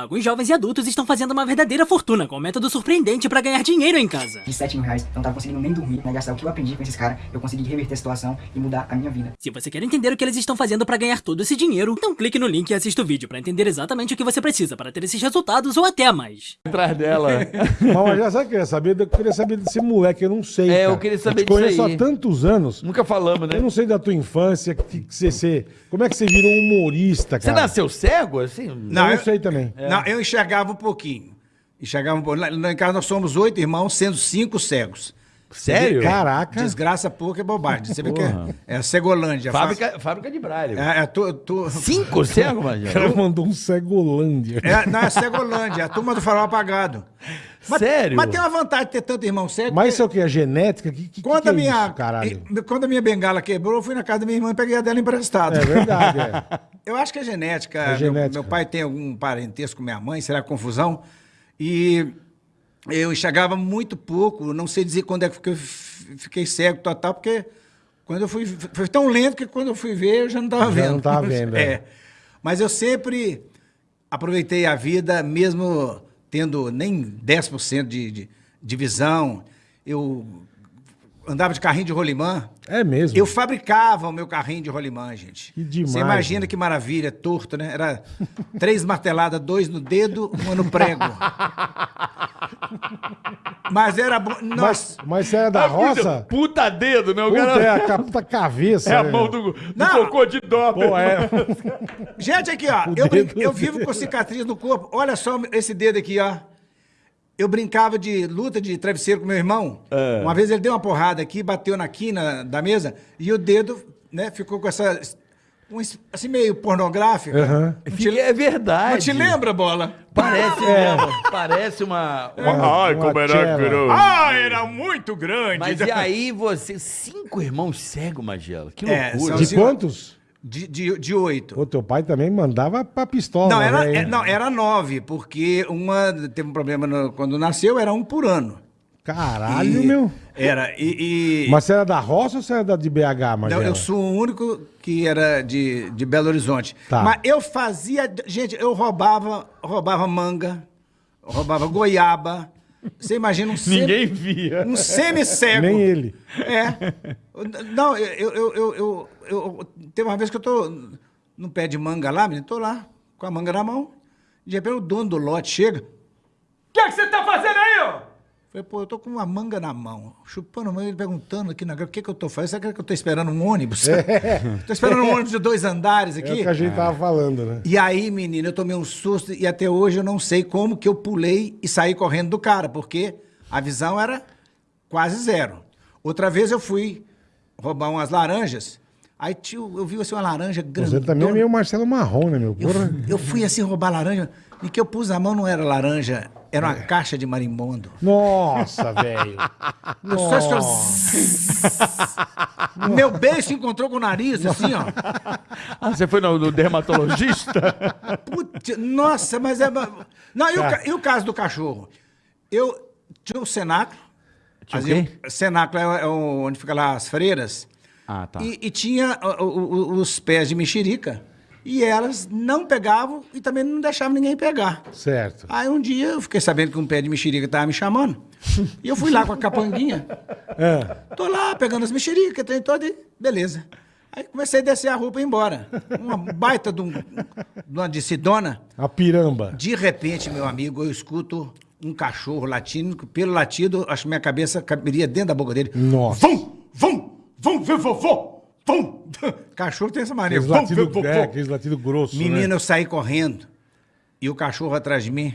Alguns jovens e adultos estão fazendo uma verdadeira fortuna com um método surpreendente para ganhar dinheiro em casa. De 7 mil reais, eu não tava conseguindo nem dormir, né? Gastar o que eu aprendi com esses caras, eu consegui reverter a situação e mudar a minha vida. Se você quer entender o que eles estão fazendo para ganhar todo esse dinheiro, então clique no link e assista o vídeo para entender exatamente o que você precisa para ter esses resultados ou até mais. Atrás dela. Mas já sabe o que eu queria saber? Eu queria saber desse moleque, eu não sei. É, eu cara. queria saber eu te conheço disso aí. há tantos anos. Nunca falamos, né? Eu não sei da tua infância, que, que você, você- como é que você virou um humorista, Você cara? nasceu cego, assim? Eu Não, não eu- sei Não, eu enxergava um pouquinho. Enxergava um pouco. Lá, lá em casa nós somos oito irmãos, sendo cinco cegos. Sério? Caraca. Desgraça pouca é bobagem. Você vê que é, é a Cegolândia. Fábrica, fábrica de Braille. Faz- É, é, tu, tu- Cinco cego, O cara mandou um cegolândia. é, não, é Cegolândia, é a turma do farol apagado. Mas, Sério? Mas tem uma vantagem de ter tanto irmão cego. Mas isso é o que? É genética? Que, que, quando, que a é minha, isso, caralho? quando a minha bengala quebrou, eu fui na casa da minha irmã e peguei a dela emprestada. É verdade, é. Eu acho que é genética. É Meu- genética. Meu, pai tem algum parentesco com minha mãe, será confusão? E eu enxergava muito pouco, não sei dizer quando é que eu fiquei cego total, porque quando eu fui. Foi tão lento que quando eu fui ver, eu já não estava Já vendo. não tava vendo, é. é. Mas eu sempre aproveitei a vida, mesmo tendo nem 10% de, de, de visão. Eu andava de carrinho de rolimã. É mesmo. Eu fabricava o meu carrinho de rolimã, gente. Que demais, Você imagina mano. que maravilha, torto, né? Era três marteladas, dois no dedo, uma no prego. Mas era bom. Mas, mas você era da roça? Puta dedo, né? O Puta, cara... é a puta cabeça. É a né? mão do, do Não. cocô de dó. Pô, é. Gente, aqui, ó. O Eu, brin- eu vivo com cicatriz no corpo. Olha só esse dedo aqui, ó. Eu brincava de luta de travesseiro com meu irmão. É. Uma vez ele deu uma porrada aqui, bateu na quina da mesa e o dedo, né, ficou com essa. Um assim, meio pornográfico. Não te- É verdade. Mas te lembra, bola? Parece É. mesmo. Parece uma... Ai, como era grosso. Ah, era muito grande. Mas e aí você... Cinco irmãos cegos, Magela. Que É, loucura. são- De quantos? De, de, de oito. Pô, teu pai também mandava pra pistola. Não, era, né? é- não, era nove, porque uma teve um problema no- quando nasceu, era um por ano. Caralho, E- meu. Era. E, e- Mas você era da roça ou você era da de BH, Não, eu sou o único que era de, de Belo Horizonte. Tá. Mas eu fazia. Gente, eu roubava, roubava manga, roubava goiaba. Você imagina um semi- Ninguém via. Um semi-cego. Nem ele. É. Não, eu, eu, eu, eu, eu- eu- Teve uma vez que eu tô no pé de manga lá, menino, tô lá, com a manga na mão. De repente o dono do lote chega. O que, é que você tá fazendo? Falei, pô, eu tô com uma manga na mão, chupando a manga, ele perguntando aqui na o que, que eu tô fazendo? Será que eu tô esperando um ônibus? tô esperando um ônibus de dois andares É o aqui. que a gente tava falando, né? E aí, menino, eu tomei um susto e até hoje eu não sei como que eu pulei e saí correndo do cara, porque a visão era quase zero. Outra vez eu fui roubar umas laranjas, aí tio, eu vi assim uma laranja grande. Você também é meio Marcelo Marrom, né, meu? Eu, Porra. eu fui assim roubar laranja, e que eu pus na mão não era laranja, era uma caixa de marimbondo. Nossa, velho. Eu só escutava- Meu beijo se encontrou com o nariz, assim, ó. Ah, você foi no, no dermatologista? Putz, nossa, mas é. Não, e o, ca- e o caso do cachorro? Eu tinha o cenáculo. Tinha o fazia- quê? Cenáculo é, é o- onde fica lá as freiras. Ah, tá. E, e tinha o- o- o- os pés de mexerica. E elas não pegavam e também não deixavam ninguém pegar. Certo. Aí um dia eu fiquei sabendo que um pé de mexerica estava me chamando. E eu fui lá com a capanguinha. É. Tô lá pegando as mexericas, tem todo e beleza. Aí comecei a descer a roupa e ir embora. Uma baita de, um, de uma. A piramba. De repente, meu amigo, eu escuto um cachorro latindo. Pelo latido, acho que minha cabeça caberia dentro da boca dele. Nossa. Vum, vum, vum, ver vovô, vum. Cachorro tem essa maneira. Aqueles latidos é, aqueles latidos grossos, Menino, né? eu saí correndo e o cachorro atrás de mim.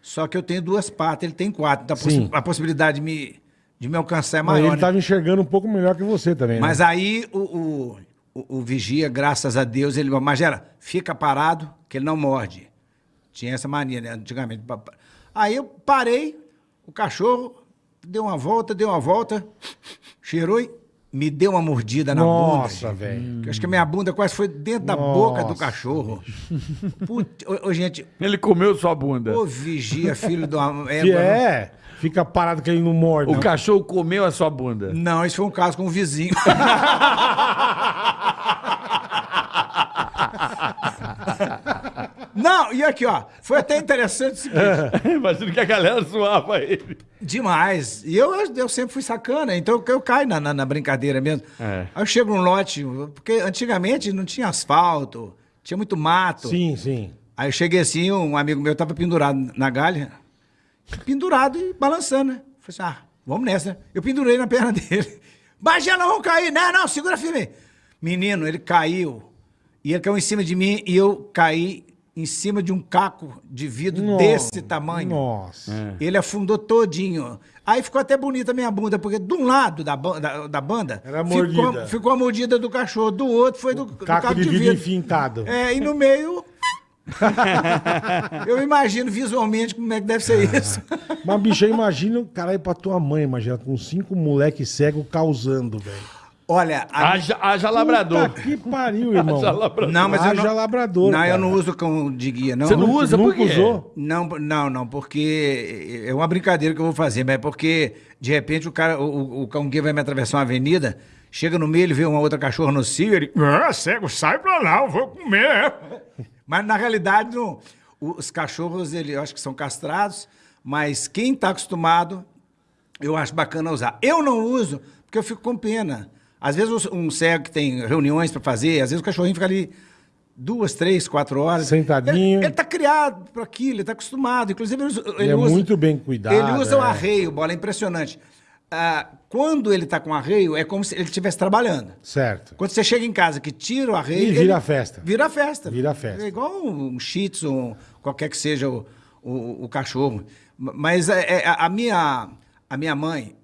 Só que eu tenho duas patas, ele tem quatro. Então a, possi- a possibilidade de me, de me alcançar é Mas maior. ele né? tava enxergando um pouco melhor que você também, Mas né? aí o, o, o- o vigia, graças a Deus, ele Magela, fica parado, que ele não morde. Tinha essa mania, né, antigamente. Aí eu parei, o cachorro deu uma volta, deu uma volta, cheirou e me deu uma mordida na Nossa, bunda. velho. Eu Acho que a minha bunda quase foi dentro da Nossa, boca do cachorro. Putz, ô, ô, gente, Ele comeu sua bunda. ô vigia, filho de uma Que é, fica parado que ele não morde. O não. cachorro comeu a sua bunda. Não, isso foi um caso com um vizinho. Não, e aqui, ó, foi até interessante o seguinte. Imagino que a galera zoava ele. Demais. E eu, eu sempre fui sacana, então eu, eu caio na, na, na brincadeira mesmo. É. Aí eu chego num lote, porque antigamente não tinha asfalto, tinha muito mato. Sim, sim. Aí eu cheguei assim, um amigo meu tava pendurado na galha, pendurado e balançando, né? Falei assim, ah, vamos nessa, né? Eu pendurei na perna dele. Bagé, não vão cair. Não, não, segura firme. Menino, ele caiu. E ele caiu em cima de mim e eu caí em cima de um caco de vidro No- desse tamanho. Nossa. Ele afundou todinho. Aí ficou até bonita a minha bunda, porque de um lado da, ba- da, da banda Era ficou, mordida. ficou a mordida do cachorro, do outro foi do, do Caco de vidro enfintado. É, e no meio. eu imagino visualmente como é que deve ser isso. Mas, bicho, eu imagino, caralho, pra tua mãe, imagina, com cinco moleque cego causando, velho. Olha, a- Haja, haja labrador. Puta que pariu, irmão. Haja labrador. não, mas eu Haja não. labrador, Não, eu cara. não uso cão de guia, não. Você não usa por Nunca quê? usou? Não, não, não, porque é uma brincadeira que eu vou fazer, mas é porque de repente o cara, o, o- o cão guia vai me atravessar uma avenida, chega no meio, ele vê uma outra cachorra no cio, ele, ah, cego, sai pra lá, eu vou comer. Mas na realidade, não. os cachorros, ele, eu acho que são castrados, mas quem tá acostumado, eu acho bacana usar. Eu não uso porque eu fico com pena. Às vezes um cego que tem reuniões para fazer, às vezes o cachorrinho fica ali duas, três, quatro horas. Sentadinho. Ele, ele tá criado para aquilo, ele tá acostumado. Inclusive, ele, usa- ele é usa. muito bem cuidado, Ele usa o é. arreio, bola, é impressionante. Ah, quando ele tá com arreio, é como se ele estivesse trabalhando. Certo. Quando você chega em casa que tira o arreio. E vira ele- a festa. Vira a festa. Vira a festa. É igual um shih tzu, um- qualquer que seja o, o, o cachorro. Mas é, é, a, minha, a minha mãe,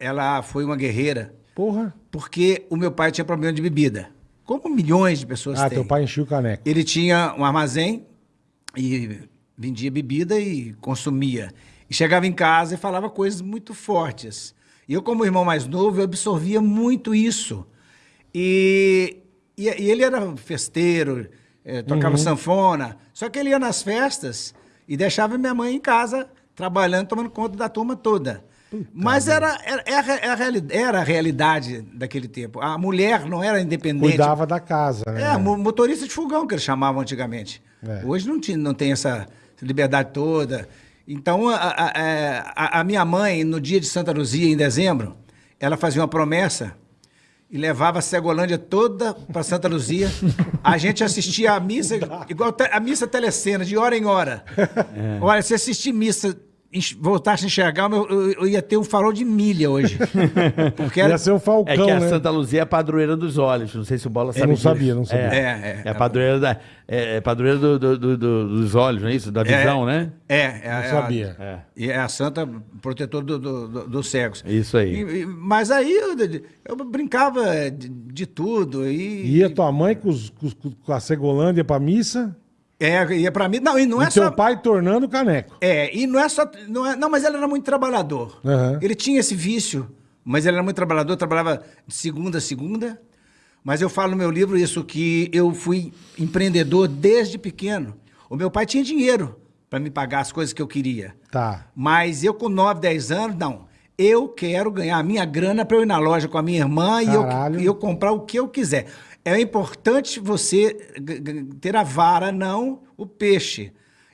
ela foi uma guerreira Porra. porque o meu pai tinha problema de bebida. Como milhões de pessoas Ah, têm. teu pai encheu o caneco. Ele tinha um armazém e vendia bebida e consumia. E chegava em casa e falava coisas muito fortes. E eu, como irmão mais novo, eu absorvia muito isso. E, e, e ele era festeiro, eh, tocava sanfona. Só que ele ia nas festas e deixava minha mãe em casa, trabalhando, tomando conta da turma toda. Mas era, era, era, a reali- era a realidade daquele tempo. A mulher não era independente. Cuidava da casa, né? É, mo- motorista de fogão que eles chamavam antigamente. É. Hoje não, tinha, não tem essa liberdade toda. Então, a, a- a- a minha mãe, no dia de Santa Luzia, em dezembro, ela fazia uma promessa e levava a Cegolândia toda para Santa Luzia. A gente assistia a missa, igual a missa telecena, de hora em hora. É. Olha, se assistir missa, voltasse a enxergar, eu, eu- eu ia ter um farol de milha hoje. Porque era, Ia ser um falcão, É que a né? Santa Luzia é a padroeira dos olhos. Não sei se o Bola sabe não disso. sabia, não sabia. É, É, é. é a padroeira, da, é, é padroeira do- do- do- do- dos olhos, não é isso? Da visão, né? É, é, Não é a- sabia. É. E é a santa protetora do, do- do- dos cegos. Isso aí. E- e- mas aí eu, eu brincava de, de tudo. E, Ia tua mãe com, os- com os- com a Cegolândia pra missa É, ia pra mim. Não, e não e é teu só. pai tornando caneco. É, e não é só. Não, é, não, mas ele era muito trabalhador. Aham. Ele tinha esse vício, mas ele era muito trabalhador, trabalhava de segunda a segunda. Mas eu falo no meu livro isso, que eu fui empreendedor desde pequeno. O meu pai tinha dinheiro para me pagar as coisas que eu queria. Tá. Mas eu com 9, 10 anos, não. Eu quero ganhar a minha grana para eu ir na loja com a minha irmã e eu, e eu comprar o que eu quiser. É importante você ter a vara, não o peixe.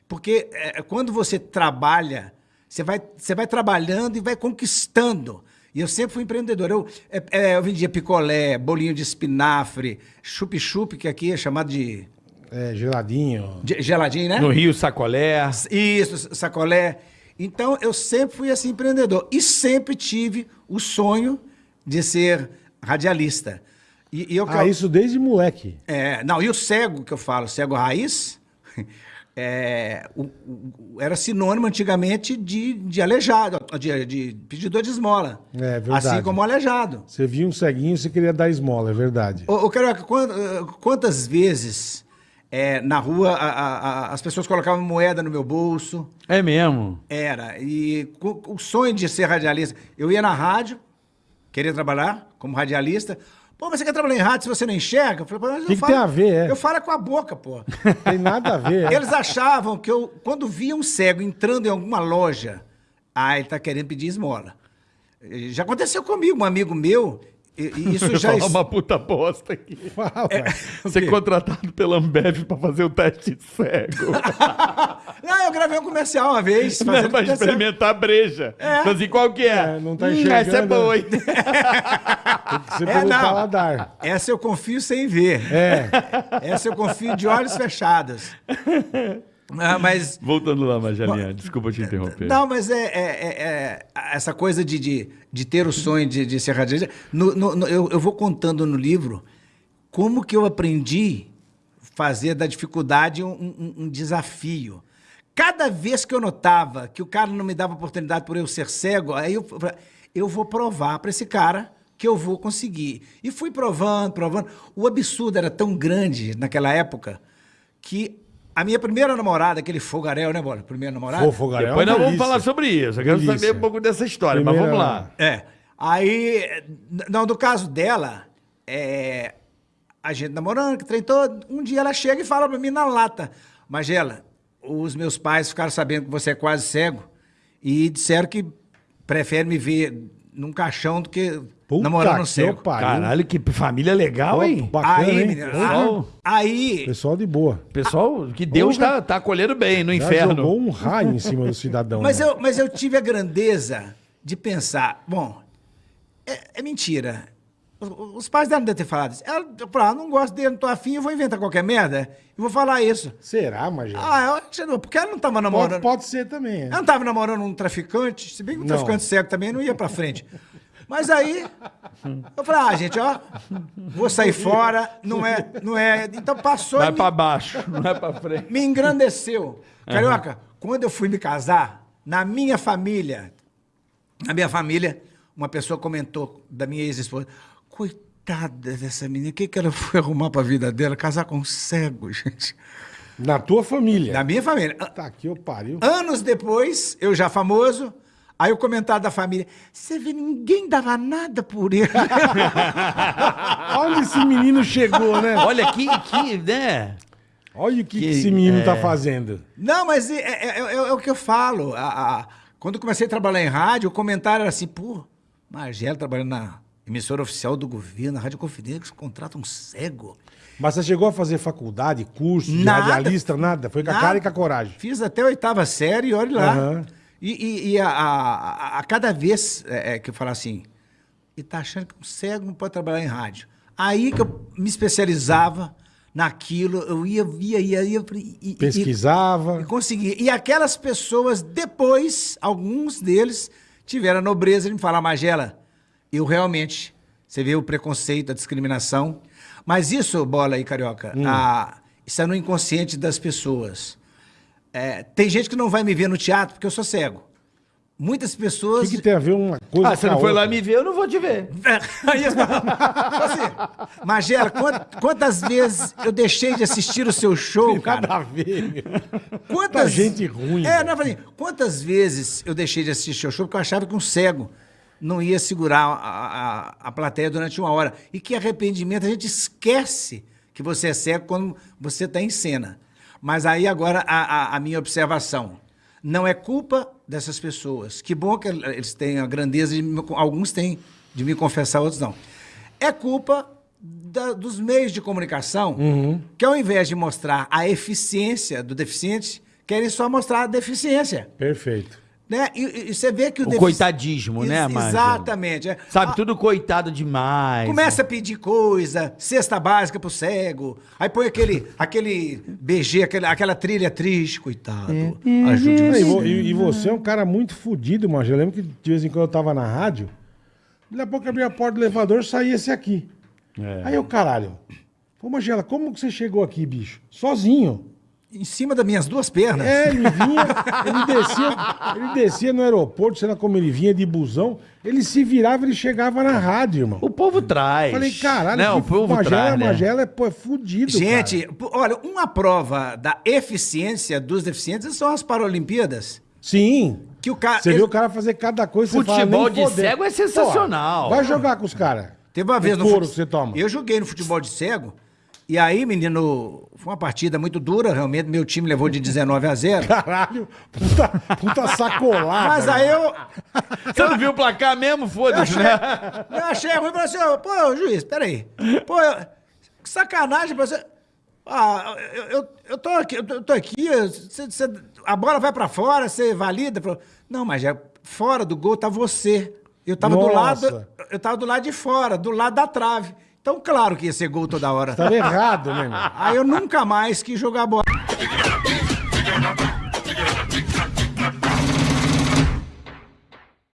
Porque é, quando você trabalha, você vai, você vai trabalhando e vai conquistando. E eu sempre fui empreendedor. Eu, é, é, eu vendia picolé, bolinho de espinafre, chup-chup, que aqui é chamado de, É, geladinho. de geladinho, né? No Rio, sacolé. Isso, sacolé. Então, eu sempre fui assim empreendedor e sempre tive o sonho de ser radialista. E, e eu Ah, isso desde moleque. é, não, e o cego que eu falo, cego raiz, é, o- o- era sinônimo antigamente de, de aleijado, de, de pedidor de esmola. É, verdade. Assim como aleijado. Você via um ceguinho, você queria dar esmola, é verdade. Ô, ô Carioca, eh, quantas vezes é, na rua a- a- a- as pessoas colocavam moeda no meu bolso? É mesmo. Era. E co- o sonho de ser radialista. Eu ia na rádio, queria trabalhar como radialista. Pô, mas você quer trabalhar em rádio se você não enxerga? Eu falei, pô, mas eu Que que falo- tem a ver, é? Eu falo com a boca, pô. Tem nada a ver. é. Eles achavam que eu, quando via um cego entrando em alguma loja, ah, ele tá querendo pedir esmola. Já aconteceu comigo, um amigo meu, E, isso já. ia falar uma puta bosta aqui. Fala, É. Ser contratado pela Ambev pra fazer o teste cego. Não, eu gravei um comercial uma vez. Não é pra experimentar a breja. Então, assim, qual que é? É, não tá Hum, enxergando. Essa é boa, hein? Você É, pelo não. paladar. Essa eu confio sem ver. É. Essa eu confio de olhos fechados. Ah, mas. Voltando lá, Magelinha. Desculpa te interromper. Não, mas é, é- é- é essa coisa de, de, de ter o sonho de, de ser radialista. No, no- no- eu, eu vou contando no livro como que eu aprendi fazer da dificuldade um, um- um desafio. Cada vez que eu notava que o cara não me dava oportunidade por eu ser cego, aí eu, falei, eu vou provar para esse cara que eu vou conseguir. E fui provando, provando. O absurdo era tão grande naquela época que a minha primeira namorada, aquele fogaréu, né, Bola? Primeira namorada? Pô, fogaréu. Depois é uma nós vamos falar sobre isso. Eu quero Delícia. saber um pouco dessa história, mas Primeira- vamos lá. É. Aí, não, no caso dela, é, a gente namorando, que trem todo, um dia ela chega e fala pra mim na lata, Magela, os meus pais ficaram sabendo que você é quase cego e disseram que preferem me ver num caixão do que Puta namorando que cego. pariu. Caralho, que família legal, Pô, hein? Bacana, aí, hein? menino, Pessoal- aí, Pessoal de boa. Pessoal, que Deus Porra. tá, tá acolhendo bem no Já inferno. jogou um raio em cima do cidadão. Mas né? eu, mas eu tive a grandeza de pensar, bom, é, é mentira. Os, os pais dela não devem ter falado isso. Ela falou, ah, não gosto dele, não tô afim, eu vou inventar qualquer merda e vou falar isso. Será, Magela? Ah, eu acho que não, porque ela não tava pode, namorando. pode ser também. é. Ela não tava namorando um traficante, se bem que um traficante cego também não ia pra frente. Mas aí, eu falei, ah, gente, ó, vou sair fora, não é, não é. Então passou Vai e me- pra baixo, não é pra frente. me engrandeceu. Carioca, quando eu fui me casar, na minha família, na minha família, uma pessoa comentou da minha ex-esposa, coitada dessa menina, o que, que ela foi arrumar pra vida dela? Casar com um cego, gente. Na tua família. Na minha família. Tá aqui, eu pariu. Anos depois, eu já famoso, aí o comentário da família, você vê, ninguém dava nada por ele. Onde esse menino chegou, né? Olha que, que né? Olha o que, que Que- esse menino é. tá fazendo. Não, mas é, é- é- é o que eu falo. A- a- quando eu comecei a trabalhar em rádio, o comentário era assim, pô, Margelo trabalhando na emissora oficial do governo, na Rádio Confidência, contrata um cego. Mas você chegou a fazer faculdade, curso, de Nada. radialista, nada? Foi com a Nada. cara e com a coragem. Fiz até a oitava série e olhe lá. Aham. E, e- e a, a- a- cada vez é, é, que eu falo assim, e tá achando que um cego não pode trabalhar em rádio. Aí que eu me especializava naquilo, eu ia, ia, ia, ia e- e- Pesquisava. E consegui. E aquelas pessoas, depois, alguns deles, tiveram a nobreza de me falar, Magela, eu realmente, você vê o preconceito, a discriminação, mas isso, Bola e Carioca, Hum. a- isso é no inconsciente das pessoas. É, tem gente que não vai me ver no teatro porque eu sou cego. Muitas O pessoas... que, que tem a ver uma coisa Ah, você com a não foi lá me ver, eu não vou te ver. Aí, assim, Magela, quant- quantas vezes eu deixei de assistir o seu show, cara? Nada a ver, meu. Quantas gente ruim, É, não, eu falei, quantas vezes eu deixei de assistir seu show porque eu achava que um cego não ia segurar a, a, a plateia durante uma hora. E que arrependimento, a gente esquece que você é cego quando você está em cena. Mas aí agora a, a- a minha observação. Não é culpa dessas pessoas. Que bom que eles têm a grandeza de alguns têm de me confessar, outros não. É culpa da- dos meios de comunicação Uhum. que ao invés de mostrar a eficiência do deficiente, querem só mostrar a deficiência. Perfeito. Né? E, e você vê que o, O defici- coitadismo, né, Márcia? Exatamente. é. Sabe, Ah, tudo coitado demais. Começa a pedir coisa, cesta básica pro cego, aí põe aquele, aquele BG, aquela, aquela trilha triste, coitado. Ajude É, o E, vo- cego. e- e você é um cara muito fodido, mas eu lembro que de vez em quando eu tava na rádio, daqui a pouco eu abria a porta do elevador e saía esse aqui. É. Aí eu, caralho, pô, Magela, como que você chegou aqui, bicho? Sozinho. Em cima das minhas duas pernas. É, ele vinha, ele descia, ele descia no aeroporto, sei lá como ele vinha de busão, ele se virava, ele chegava na rádio, irmão. O povo traz. Falei, caralho, Não, o povo Magela, traz, né? Magela é, pô, é fudido, Gente, cara. olha, uma prova da eficiência dos deficientes são as Paralimpíadas. Sim. Que o cara. Você viu o cara fazer cada coisa, você fala, Futebol nem de fodendo. cego é sensacional. Pô, vai jogar com os caras. Teve uma vez O no couro fute- que você toma. Eu joguei no futebol de cego E aí, menino, foi uma partida muito dura, realmente. Meu time levou de 19 a 0. Caralho, puta, puta sacolada. Mas aí eu, Você não viu o placar mesmo? Foda-se, né? eu achei ruim e falei assim: pô, juiz, peraí. Pô, eu- que sacanagem pra você. Ah, eu, eu, eu tô aqui, eu tô- eu aqui, você- você- a bola vai pra fora, você valida? Falou, Não, mas já fora do gol tá você. Eu tava do Nossa. lado, eu tava do lado de fora, do lado da trave. Então, claro que ia ser gol toda hora. Tava errado, né, meu? Aí eu nunca mais quis jogar bola.